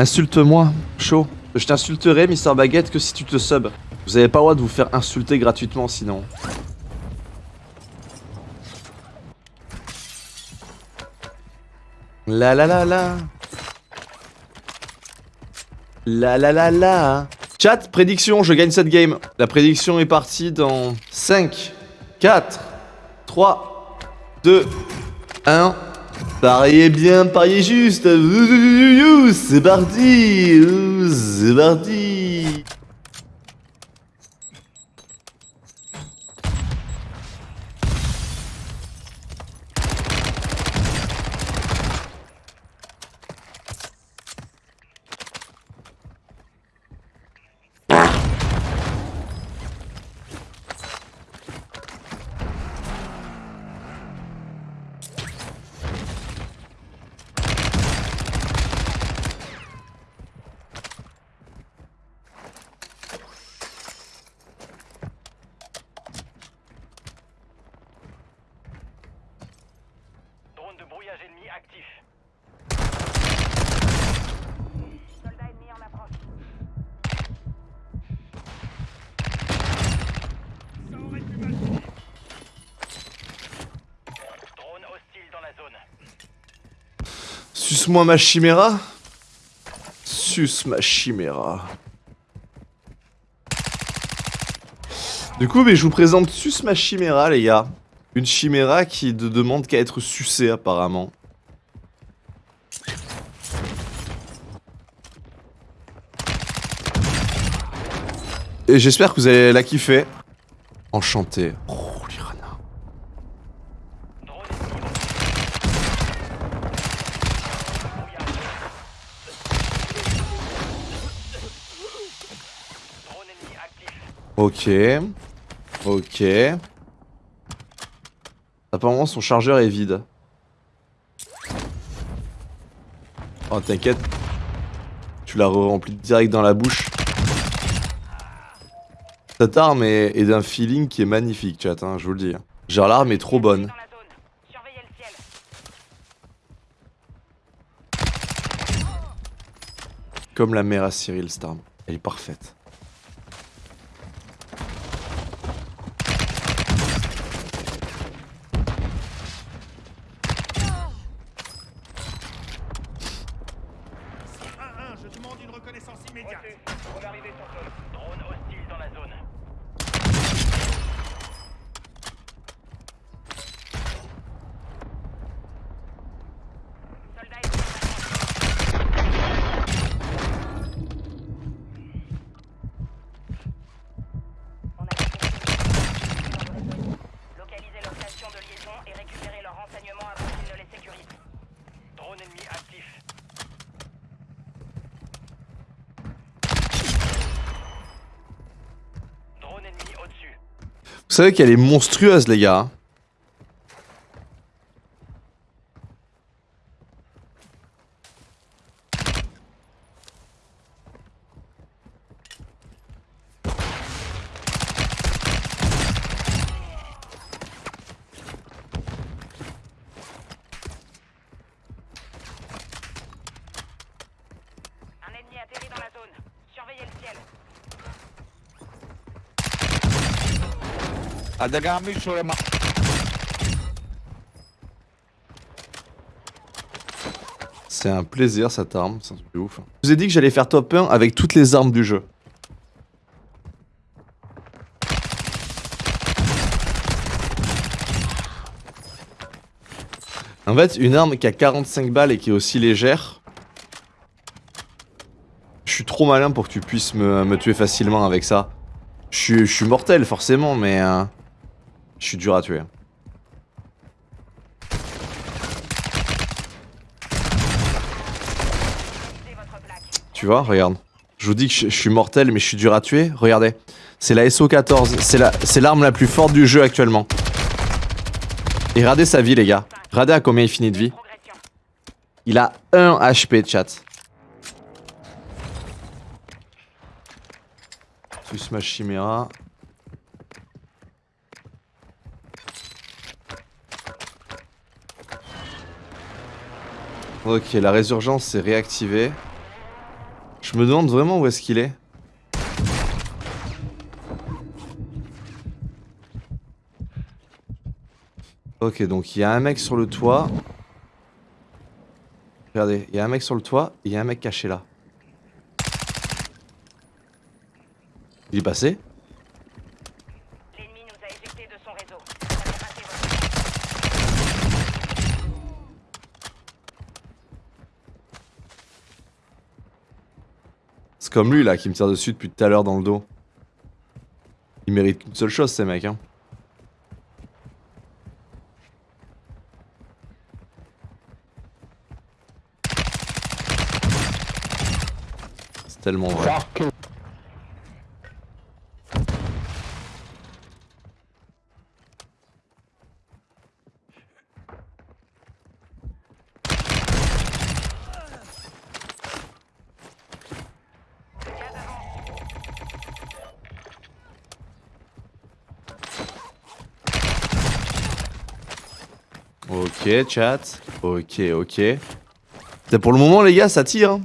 Insulte-moi, chaud. Je t'insulterai, Mister Baguette, que si tu te sub. Vous avez pas le droit de vous faire insulter gratuitement sinon. La la la la. La la la la. Chat, prédiction, je gagne cette game. La prédiction est partie dans 5, 4, 3, 2, 1. Pariez bien, pariez juste. C'est parti. C'est parti. Suce-moi ma chiméra. Suce ma chiméra. Du coup, je vous présente Suce ma chiméra, les gars. Une chiméra qui ne demande qu'à être sucée, apparemment. Et j'espère que vous allez la kiffer. Enchanté. Ok. Ok. Apparemment son chargeur est vide. Oh t'inquiète. Tu l'as rempli direct dans la bouche. Cette arme est, est d'un feeling qui est magnifique chat, hein, je vous le dis. Genre l'arme est trop bonne. Comme la mère à Cyril cette arme. Elle est parfaite. Vous savez qu'elle est monstrueuse les gars. hein. Un ennemi atterri dans la zone. Surveillez le ciel. C'est un plaisir cette arme, c'est un truc ouf. Je vous ai dit que j'allais faire top 1 avec toutes les armes du jeu. En fait, une arme qui a 45 balles et qui est aussi légère. Je suis trop malin pour que tu puisses me, me tuer facilement avec ça. Je suis, je suis mortel forcément, mais... euh, je suis dur à tuer. Tu vois, regarde. Je vous dis que je, suis mortel, mais je suis dur à tuer. Regardez. C'est la SO14. C'est la, c'est l'arme la plus forte du jeu actuellement. Et regardez sa vie, les gars. Regardez à combien il finit de vie. Il a 1 HP, chat. Plus ma chiméra. Ok, la résurgence s'est réactivée. Je me demande vraiment où est-ce qu'il est. Ok, donc il y a un mec sur le toit. Regardez, il y a un mec sur le toit et il y a un mec caché là. Il est passé L'ennemi nous a éjectés de son réseau. Vous avez raté votre C'est comme lui là qui me tire dessus depuis tout à l'heure dans le dos. Il mérite qu'une seule chose ces mecs hein. C'est tellement vrai. Ok, chat. Ok, ok. Pour le moment, les gars, ça tire. hein.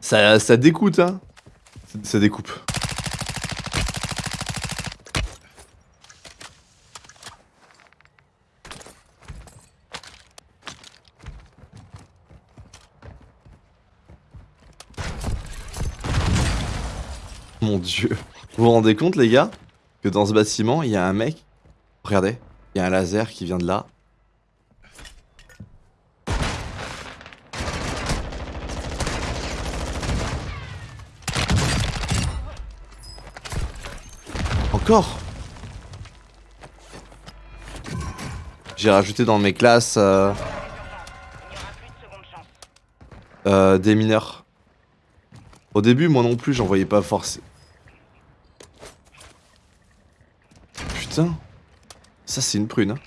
Ça, ça hein. Ça, ça découpe. Mon dieu. Vous vous rendez compte, les gars, que dans ce bâtiment, il y a un mec. Regardez, il y a un laser qui vient de là. J'ai rajouté dans mes classes euh, euh, des mineurs. Au début, moi non plus, j'en voyais pas forcément. Putain. Ça, c'est une prune. hein.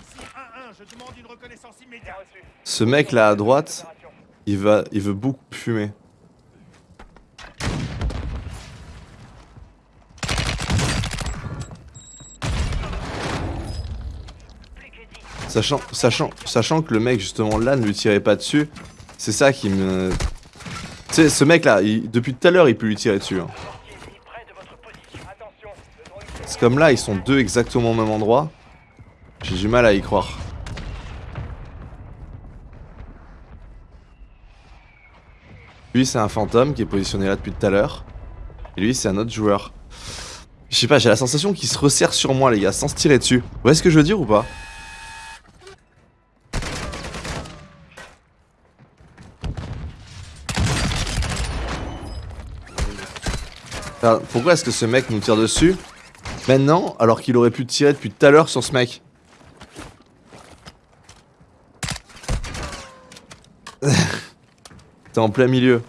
Ici 1-1, je demande une reconnaissance immédiate. Ce mec là à droite, il va, il veut beaucoup fumer. Plus que 10. Sachant, sachant, sachant que le mec justement là ne lui tirait pas dessus, c'est ça qui me. Tu sais, ce mec là, depuis tout à l'heure, il peut lui tirer dessus. hein. C'est comme là, ils sont deux exactement au même endroit. J'ai du mal à y croire. Lui, c'est un fantôme qui est positionné là depuis tout à l'heure. Et lui, c'est un autre joueur. Je sais pas, j'ai la sensation qu'il se resserre sur moi, les gars, sans se tirer dessus. Vous voyez ce que je veux dire ou pas? Pourquoi est-ce que ce mec nous tire dessus? Maintenant, alors qu'il aurait pu tirer depuis tout à l'heure sur ce mec. T'es en plein milieu.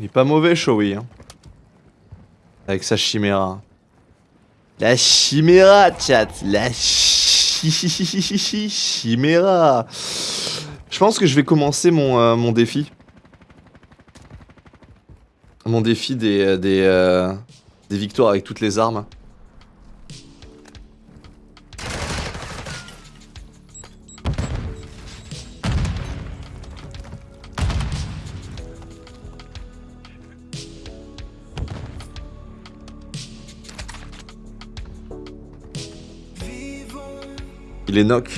Il est pas mauvais, Shoei. Hein. Avec sa chiméra. La chiméra, chat. La chi- chiméra. Je pense que je vais commencer mon, euh, mon défi. Mon défi des, euh, des, euh, des victoires avec toutes les armes. Il est knock.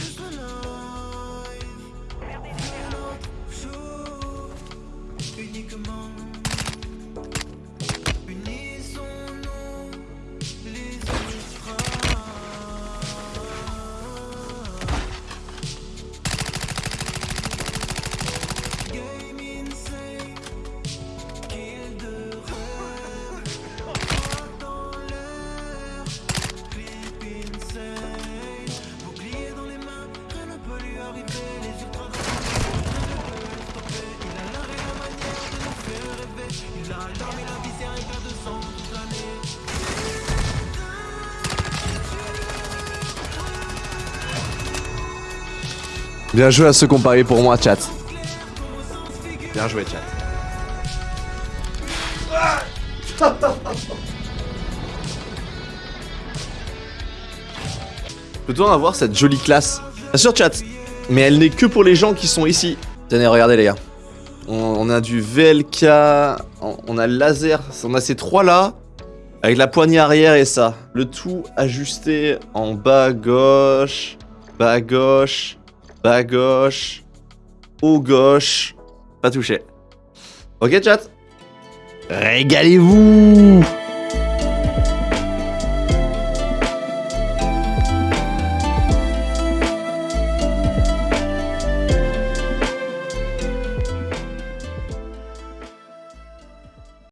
Bien joué à ceux qui pour moi, chat. Bien joué, chat. Peut-on avoir cette jolie classe Bien sûr, chat, mais elle n'est que pour les gens qui sont ici. Tenez, regardez les gars. On, a du VLK, on, on a le laser, on a ces trois là. Avec la poignée arrière et ça. Le tout ajusté en bas gauche, bas gauche, bas gauche, haut gauche. Pas touché. Ok chat Régalez-vous